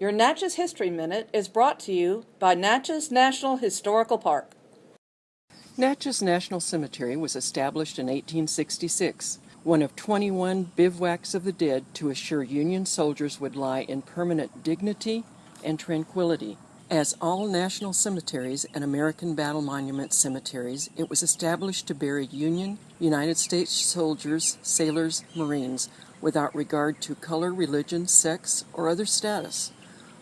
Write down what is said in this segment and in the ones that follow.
Your Natchez History Minute is brought to you by Natchez National Historical Park. Natchez National Cemetery was established in 1866, one of 21 bivouacs of the dead to assure Union soldiers would lie in permanent dignity and tranquility. As all national cemeteries and American Battle Monument cemeteries, it was established to bury Union, United States soldiers, sailors, Marines, without regard to color, religion, sex, or other status.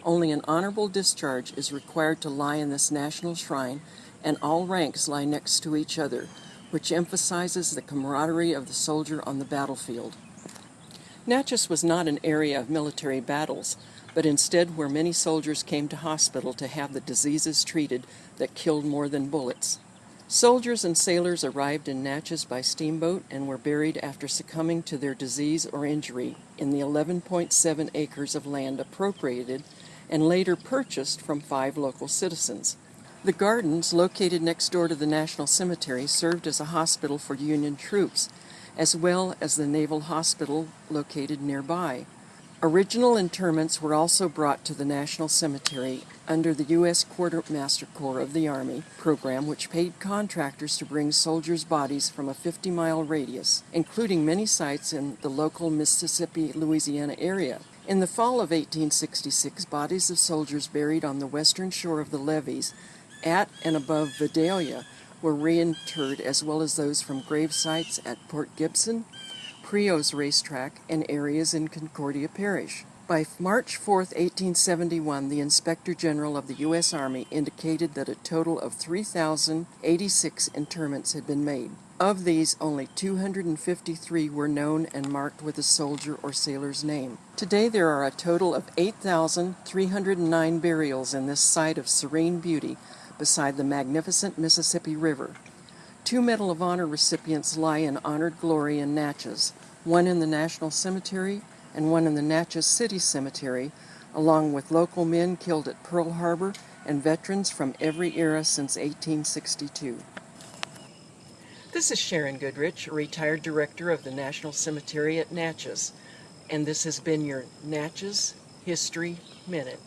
Only an honorable discharge is required to lie in this national shrine, and all ranks lie next to each other, which emphasizes the camaraderie of the soldier on the battlefield. Natchez was not an area of military battles, but instead where many soldiers came to hospital to have the diseases treated that killed more than bullets. Soldiers and sailors arrived in Natchez by steamboat and were buried after succumbing to their disease or injury in the 11.7 acres of land appropriated and later purchased from five local citizens. The gardens, located next door to the National Cemetery, served as a hospital for Union troops, as well as the Naval Hospital located nearby. Original interments were also brought to the National Cemetery under the U.S. Quartermaster Corps of the Army program, which paid contractors to bring soldiers' bodies from a 50 mile radius, including many sites in the local Mississippi Louisiana area. In the fall of 1866, bodies of soldiers buried on the western shore of the levees at and above Vidalia were reinterred, as well as those from grave sites at Port Gibson, Prio's racetrack, and areas in Concordia Parish. By March 4, 1871, the Inspector General of the U.S. Army indicated that a total of 3,086 interments had been made. Of these, only 253 were known and marked with a soldier or sailor's name. Today, there are a total of 8,309 burials in this site of serene beauty beside the magnificent Mississippi River. Two Medal of Honor recipients lie in honored glory in Natchez, one in the National Cemetery and one in the Natchez City Cemetery, along with local men killed at Pearl Harbor and veterans from every era since 1862. This is Sharon Goodrich, retired director of the National Cemetery at Natchez, and this has been your Natchez History Minute.